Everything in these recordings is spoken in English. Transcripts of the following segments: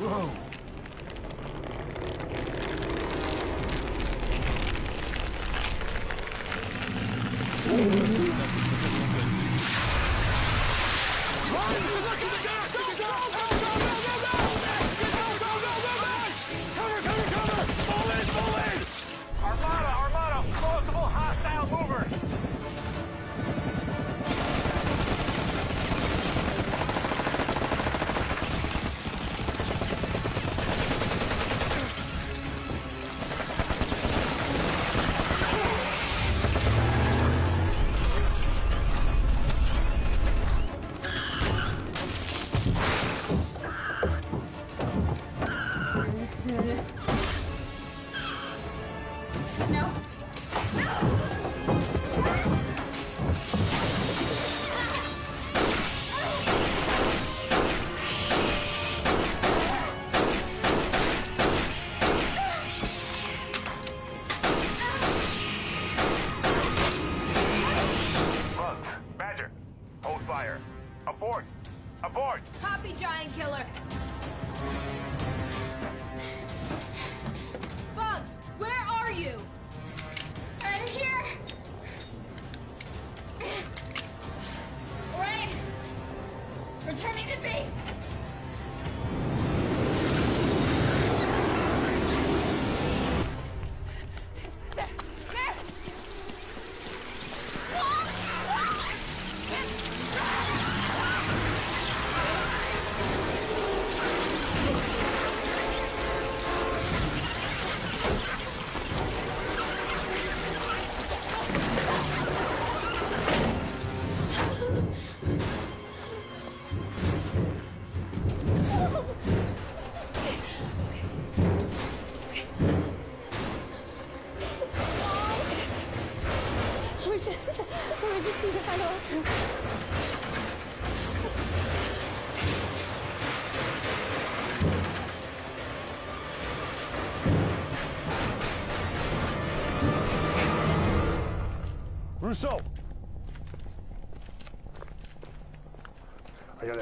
Whoa. Abort! Abort! Copy, Giant Killer. Bugs, where are you? Right here. Right. Returning to base.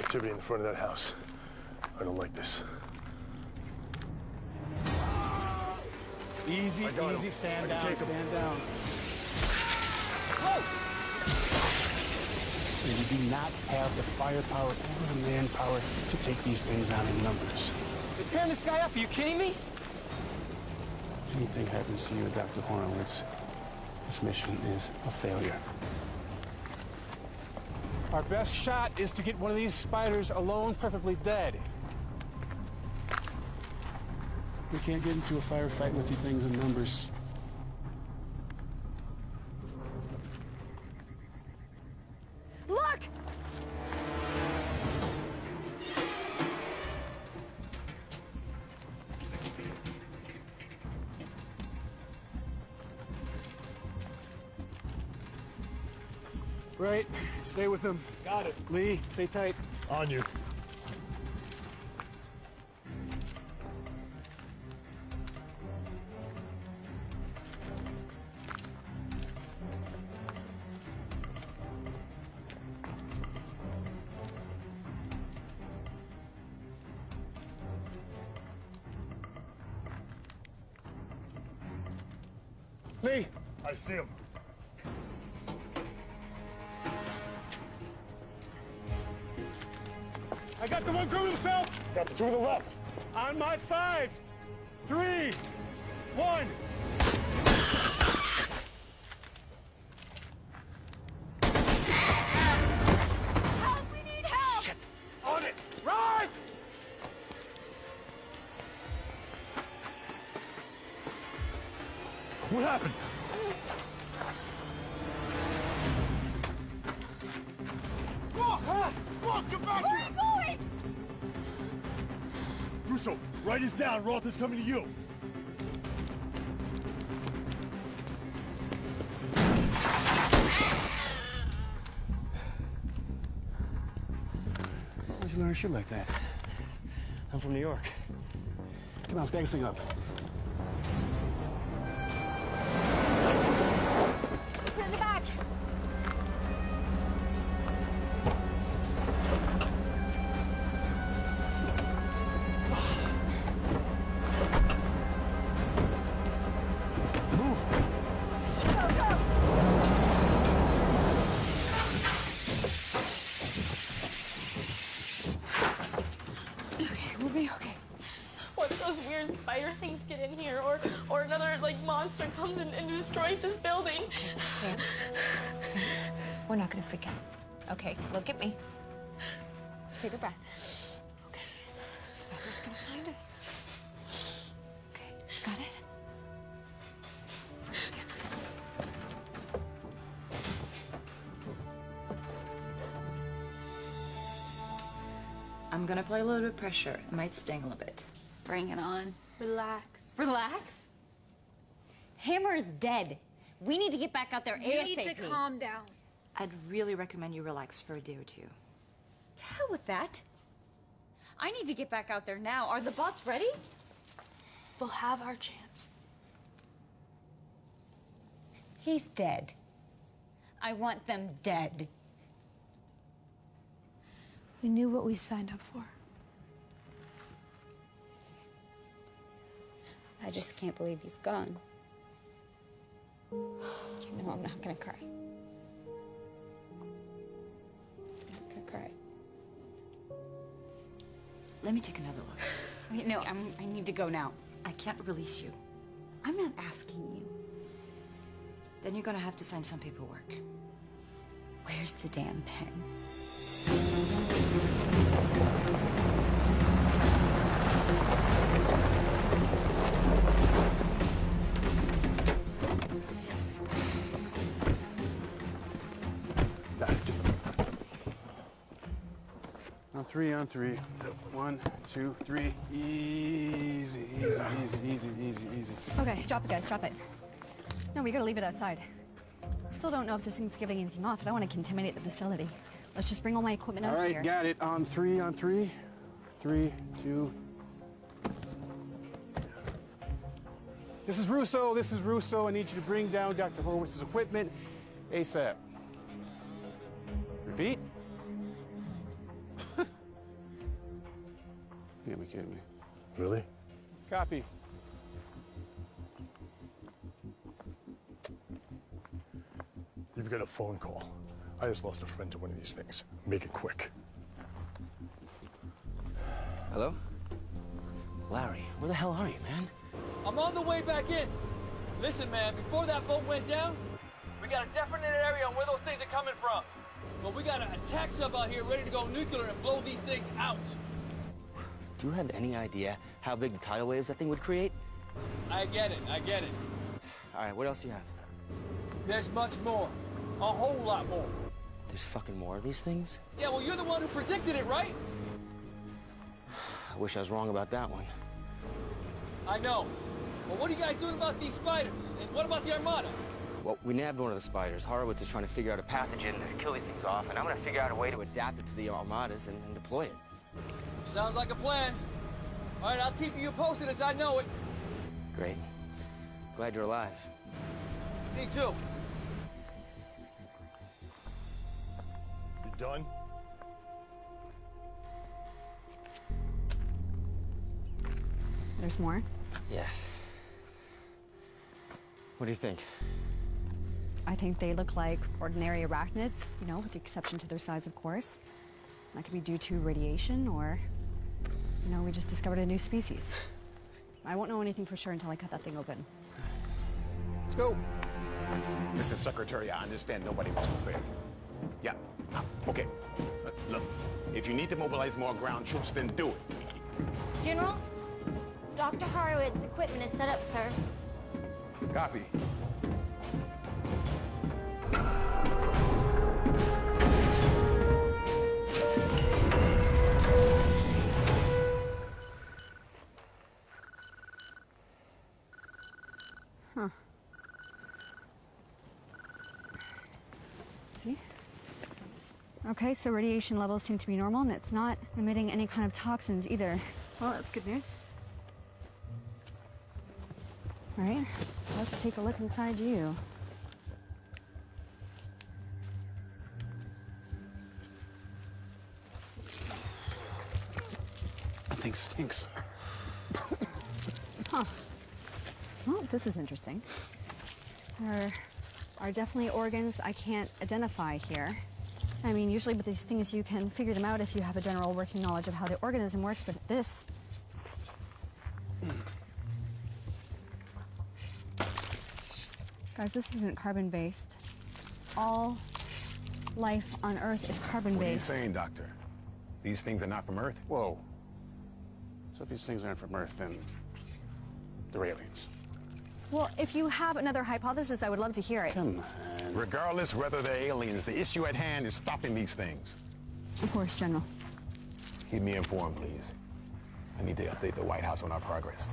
Activity in the front of that house. I don't like this. Easy, him. easy, stand down, him. stand down. We do not have the firepower or the manpower to take these things on in numbers. They're tearing this guy up. Are you kidding me? Anything happens to you, Dr. Horowitz, this mission is a failure. Our best shot is to get one of these spiders alone, perfectly dead. We can't get into a firefight with these things in numbers. Right, stay with them. Got it. Lee, stay tight. On you. Lee! I see him. Got the two to the left. On my five, three, one. Help! We need help! On it! Right! What happened? Write this down. Roth is coming to you. Where'd you learn to shoot like that? I'm from New York. Come on, let's bag this thing up. Monster comes in and destroys this building? Sam, Sam, we're not gonna freak out. Okay, look at me. Take a breath. Okay. Father's gonna find us. Okay, got it? I'm gonna apply a little bit of pressure. It might sting a little bit. Bring it on. Relax. Relax. Hammer's dead. We need to get back out there You ASAP. need to calm down. I'd really recommend you relax for a day or two. To hell with that. I need to get back out there now. Are the bots ready? We'll have our chance. He's dead. I want them dead. We knew what we signed up for. I just can't believe he's gone. Know I'm not gonna cry. I'm not gonna cry. Let me take another look. Wait, no, I'm, I need to go now. I can't release you. I'm not asking you. Then you're gonna have to sign some paperwork. Where's the damn pen? On three, on three. One, two, three. Easy, easy, easy, easy, easy, easy. Okay, drop it, guys, drop it. No, we gotta leave it outside. Still don't know if this thing's giving anything off. I don't want to contaminate the facility. Let's just bring all my equipment All out right, here. got it. On three, on three. Three, two. This is Russo. This is Russo. I need you to bring down Dr. Horowitz's equipment ASAP. Repeat. you can't be kidding me. Really? Copy. You've got a phone call. I just lost a friend to one of these things. Make it quick. Hello? Larry, where the hell are you, man? I'm on the way back in. Listen, man, before that boat went down, we got a definite area on where those things are coming from. But we got an attack sub out here ready to go nuclear and blow these things out. Do you have any idea how big the tidal waves that thing would create? I get it, I get it. All right, what else do you have? There's much more. A whole lot more. There's fucking more of these things? Yeah, well, you're the one who predicted it, right? I wish I was wrong about that one. I know. But what are you guys doing about these spiders? And what about the Armada? Well, we nabbed one of the spiders. Horowitz is trying to figure out a pathogen to kill these things off, and I'm gonna figure out a way to adapt it to the armadas and, and deploy it. Sounds like a plan. All right, I'll keep you posted as I know it. Great. Glad you're alive. Me too. You done? There's more. Yeah. What do you think? I think they look like ordinary arachnids, you know, with the exception to their size, of course. That could be due to radiation, or, you know, we just discovered a new species. I won't know anything for sure until I cut that thing open. Let's go. Mr. Secretary, I understand nobody was prepared. Yeah, uh, okay. Uh, look, if you need to mobilize more ground troops, then do it. General, Dr. Horowitz's equipment is set up, sir. Copy. Okay, so radiation levels seem to be normal, and it's not emitting any kind of toxins either. Well, that's good news. All right, so let's take a look inside you. That thing stinks. Huh. Well, this is interesting. There are definitely organs I can't identify here. I mean, usually with these things you can figure them out if you have a general working knowledge of how the organism works, but this, Guys, this isn't carbon based. All life on Earth is carbon What are you based. saying, Doctor? These things are not from Earth? Whoa. So if these things aren't from Earth, then they're aliens. Well, if you have another hypothesis, I would love to hear it. Come on. Regardless whether they're aliens, the issue at hand is stopping these things. Of course, General. Keep me informed, please. I need to update the White House on our progress.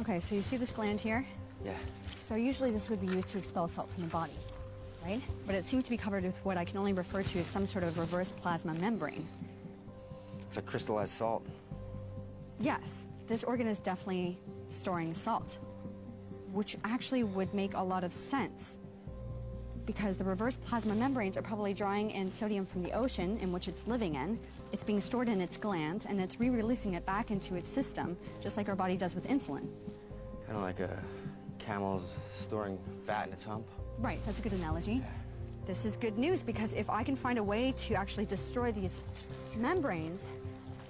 Okay, so you see this gland here? Yeah. So usually this would be used to expel salt from the body, right? But it seems to be covered with what I can only refer to as some sort of reverse plasma membrane. It's like crystallized salt. Yes, this organ is definitely storing salt, which actually would make a lot of sense because the reverse plasma membranes are probably drawing in sodium from the ocean in which it's living in. It's being stored in its glands and it's re-releasing it back into its system, just like our body does with insulin. Kind of like a camel's storing fat in its hump. Right, that's a good analogy. This is good news because if I can find a way to actually destroy these membranes,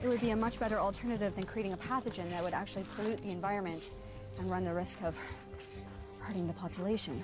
it would be a much better alternative than creating a pathogen that would actually pollute the environment and run the risk of hurting the population.